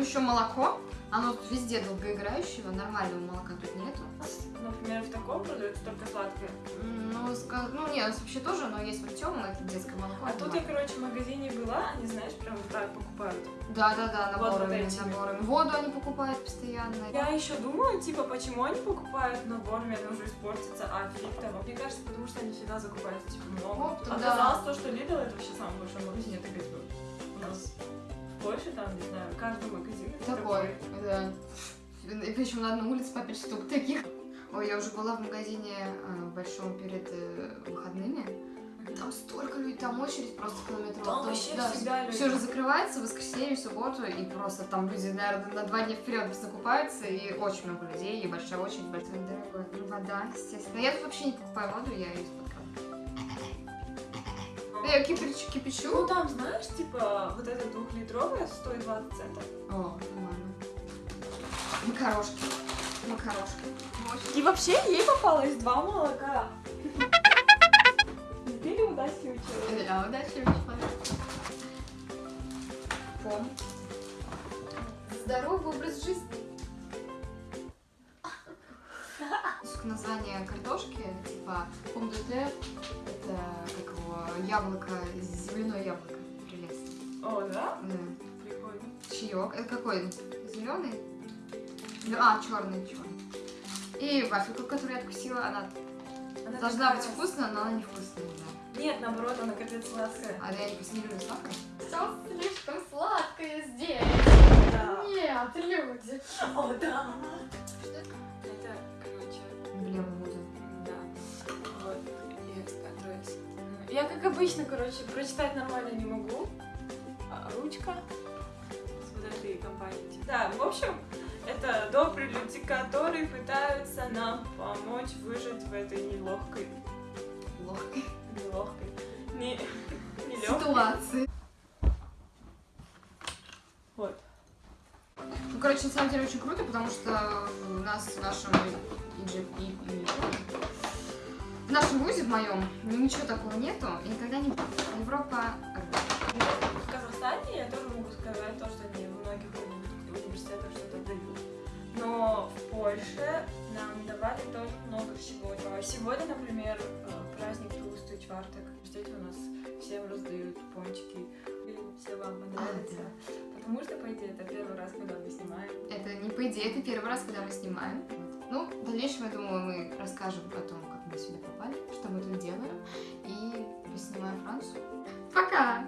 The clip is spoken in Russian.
еще молоко. Оно тут везде долгоиграющего, нормального молока тут нету. Например, в таком продается только сладкое. Ну, ска- ну нет, вообще тоже, но есть вот темное, это детское молоко. А тут я, короче, в магазине была, они, знаешь, прям вот так покупают. Да, да, да, Вот наборами, вот наборами. Воду они покупают постоянно. Я еще думаю, типа, почему они покупают наборами, это уже испортится, а фиг того. Мне кажется, потому что они всегда закупают, типа, много. Вот, да. Оказалось то, что Lidl это вообще самый большой магазин, это говорит, у нас Польше, там, не знаю, каждый магазин Такой, да. И причем на одной улице по 5 штук таких. Ой, я уже была в магазине э, большом перед э, выходными. Там столько людей, там очередь просто километров. Там вообще всегда люди. Все же закрывается в воскресенье, в субботу, и просто там люди, наверное, на два дня вперед закупаются, и очень много людей, и большая очередь, большая дорогая. Вода, естественно. Я тут вообще не покупаю воду, я ее из-под. Я кипячу, кипячу. Ну, там, знаешь, типа, вот эта двухлитровая стоит 20 центов. О, нормально. Макарошки. Макарошки. Очень И вообще ей попалось два молока. Не ты ли удачливый человек? Да, удачливый человек. Пом. Здоровый образ жизни. Название картошки, типа де терre, это как его яблоко, земляное яблоко. Прелестно. О, да? Да. Прикольно. Чаек. Это какой? Зеленый? А, черный, черный. И вафельку, которую я откусила, она Она должна такая- быть вкусная, но она не вкусная, да. Нет, наоборот, она капец сладкая. А я не просто не люблю сахар. Все слишком сладкое здесь. Да. Нет, люди. Я, как обычно, короче, прочитать нормально не могу. А, ручка с вот этой компанией. Да, в общем, это добрые люди, которые пытаются нам помочь выжить в этой нелегкой, Легкой нелегкой, не, нелегкой. ситуации. Вот. Ну, короче, на самом деле очень круто, потому что у нас в нашем EG и- и- в нашем вузе, в моем, ничего такого нету, и никогда не будет. Европа В Казахстане я тоже могу сказать то, что они в многих уни- университетах что-то дают. Но в Польше нам давали тоже много всего. А Сегодня, например, э, праздник Толстый Чварток. В университете у нас всем раздают пончики. И все вам понравится. Потому что, по идее, это первый раз, когда мы снимаем. Это не по идее, это первый раз, когда мы снимаем. Ну, в дальнейшем, я думаю, мы расскажем о том, как мы сюда попали, что мы тут делаем, и поснимаем Францию. Пока!